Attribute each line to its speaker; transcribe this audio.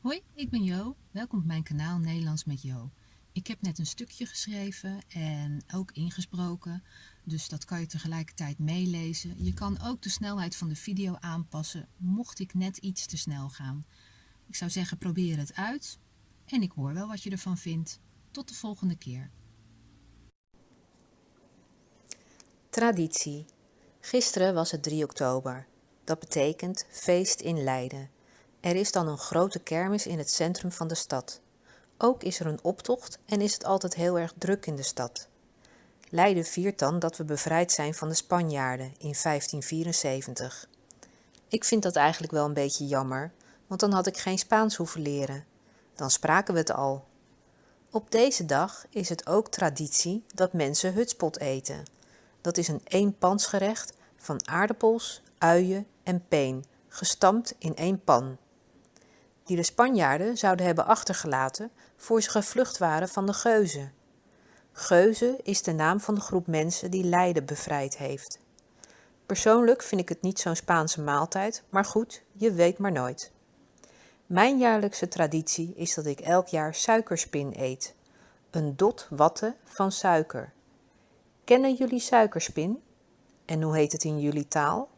Speaker 1: Hoi, ik ben Jo. Welkom op mijn kanaal Nederlands met Jo. Ik heb net een stukje geschreven en ook ingesproken, dus dat kan je tegelijkertijd meelezen. Je kan ook de snelheid van de video aanpassen, mocht ik net iets te snel gaan. Ik zou zeggen probeer het uit en ik hoor wel wat je ervan vindt. Tot de volgende keer.
Speaker 2: Traditie. Gisteren was het 3 oktober. Dat betekent feest in Leiden. Er is dan een grote kermis in het centrum van de stad. Ook is er een optocht en is het altijd heel erg druk in de stad. Leiden viert dan dat we bevrijd zijn van de Spanjaarden in 1574. Ik vind dat eigenlijk wel een beetje jammer, want dan had ik geen Spaans hoeven leren. Dan spraken we het al. Op deze dag is het ook traditie dat mensen hutspot eten. Dat is een eenpansgerecht van aardappels, uien en peen, gestampt in één pan die de Spanjaarden zouden hebben achtergelaten voor ze gevlucht waren van de Geuzen. Geuzen is de naam van de groep mensen die Leiden bevrijd heeft. Persoonlijk vind ik het niet zo'n Spaanse maaltijd, maar goed, je weet maar nooit. Mijn jaarlijkse traditie is dat ik elk jaar suikerspin eet. Een dot watten van suiker. Kennen jullie suikerspin? En hoe heet het in jullie taal?